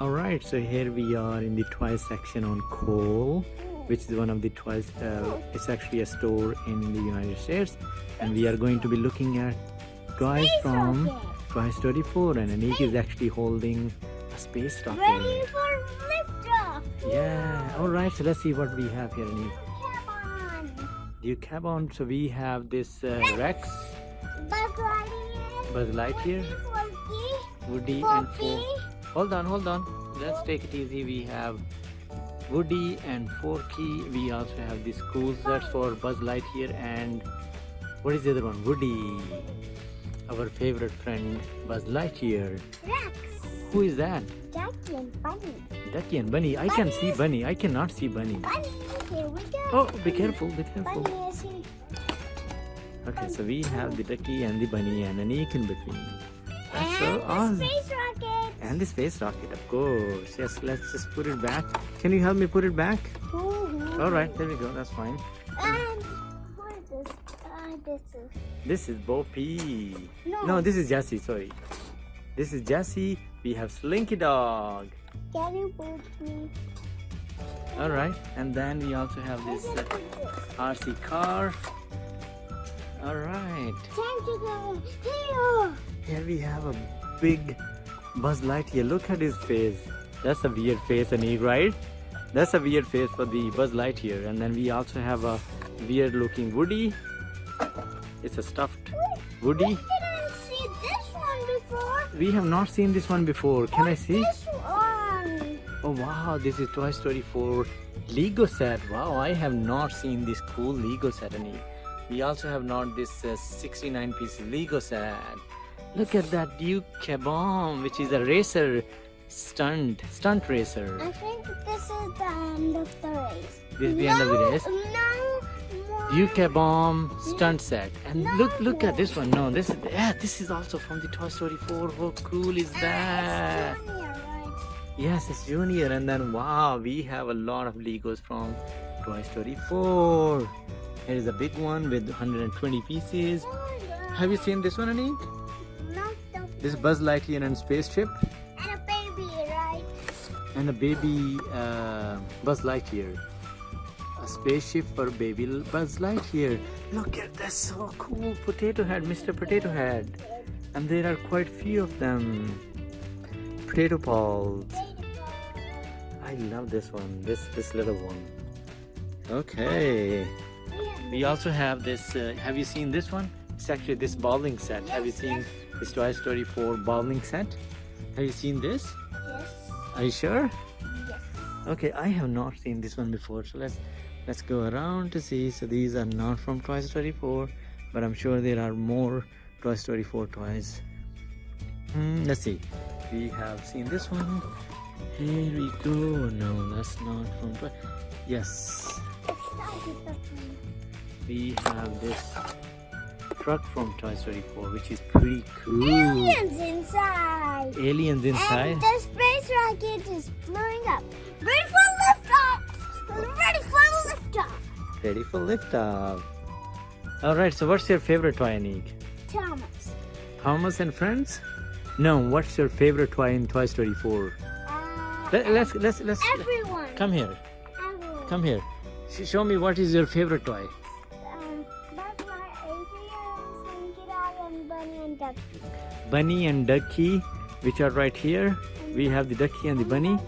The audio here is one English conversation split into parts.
All right, so here we are in the toy section on Kohl's, which is one of the toys. Uh, it's actually a store in the United States, and we are going to be looking at toys from. Toy Story 4, and Anik is actually holding a space rocket. Ready for liftoff. Yeah. All right, so let's see what we have here, Anik. Come on. Do you cap on? So we have this uh, Rex, Buzz Lightyear. Buzz Lightyear, Woody, Woody, Forky, and. Hold on, hold on. Let's take it easy. We have Woody and Forky. We also have this school sets for Buzz Lightyear and what is the other one? Woody. Our favorite friend Buzz Lightyear. Rex. Who is that? Ducky and Bunny. Ducky and Bunny. I can see Bunny. I cannot see Bunny. Bunny, here we go. Oh, be careful, be careful. Bunny is here. Okay, so we have the Ducky and the Bunny and Anik in between. That's and so awesome. And the space rocket, of course. Yes, let's just put it back. Can you help me put it back? Woohoo. All right, there we go. That's fine. And what is this? Uh, this is This is Bo no. No, this is Jessie. Sorry. This is Jessie. We have Slinky Dog. Can you put me? All right, and then we also have this uh? RC car. All right. Time to go here. Here we have a big Buzz Lightyear. Look at his face. That's a weird face, Anik, right? That's a weird face for the Buzz Lightyear. And then we also have a weird looking Woody. It's a stuffed Woody. We didn't see this one before. We have not seen this one before. Can I see? This one. Oh wow, this is Toy Story 4 Lego set. Wow, I have not seen this cool Lego set, Anik. We also have not this uh, 69 piece Lego set. Look at that Duke Caboom, which is a racer stunt, stunt racer. I think this is the end of the race. This is the end of the race. No. Duke Caboom stunt set. And look, look No. at this one. No, this is yeah, this is also from the Toy Story 4. How cool is Ah, that? it's Junior, right? Yes, it's Junior, and then wow, we have a lot of Legos from Toy Story 4. Here is a big one with 120 pieces. Oh, yeah. Have you seen this one, Anik? This is Buzz Lightyear and spaceship, And a baby, right? and a baby uh, Buzz Lightyear. A spaceship for baby Buzz Lightyear. Look at this, so cool potato head, Mr. Potato Head. And there are quite few of them. Potato balls. I love this one. This this little one. Okay. We also have this. Uh, have you seen this one? It's actually this bowling set. have you seen yes. this Toy Story 4 bowling set? Have you seen this? Yes. Are you sure? Yes. Okay, I have not seen this one before. So let's let's go around to see. So these are not from Toy Story 4, but I'm sure there are more Toy Story 4 toys. Hmm, let's see. We have seen this one. Here we go. No, that's not from Toy. Yes, Let's start with the one. we have this truck from Toy Story 4, which is pretty cool. Aliens inside. Aliens inside. And the space rocket is blowing up. Ready for liftoff. Ready for liftoff. Ready for liftoff. All right. So, what's your favorite toy, Anik? Thomas. Thomas and Friends? No. What's your favorite toy in Toy Story 4? Uh, Let, let's let's let's everyone. come here. Everyone. Come here. Show me what is your favorite toy. And Bunny and Ducky. Bunny and Ducky, which are right here. We have the Ducky and the Bunny,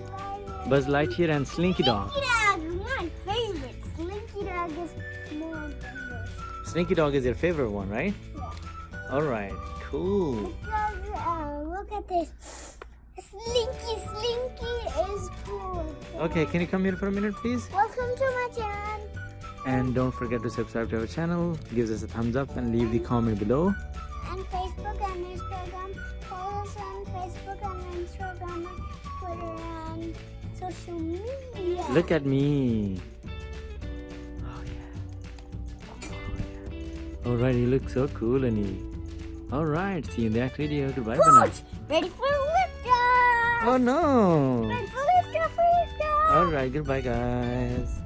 Buzz Lightyear and Slinky Dog. Slinky Dog is my favorite. Slinky Dog is more. Slinky Dog is your favorite one, right? Yeah. All right. Cool. Because, uh, look at this. Slinky, Slinky is cool. Okay, can you come here for a minute, please? Welcome to my channel. And don't forget to subscribe to our channel. Give us a thumbs up and leave the comment below. And Facebook and Instagram. Follow us on Facebook and Instagram and Twitter and social media. Look at me. Oh yeah. Oh, yeah. All right, you look so cool, Annie. All right, see you in the next video. Goodbye for now. Ready for liftoff. Oh no. Ready for liftoff, liftoff. All right, goodbye, guys.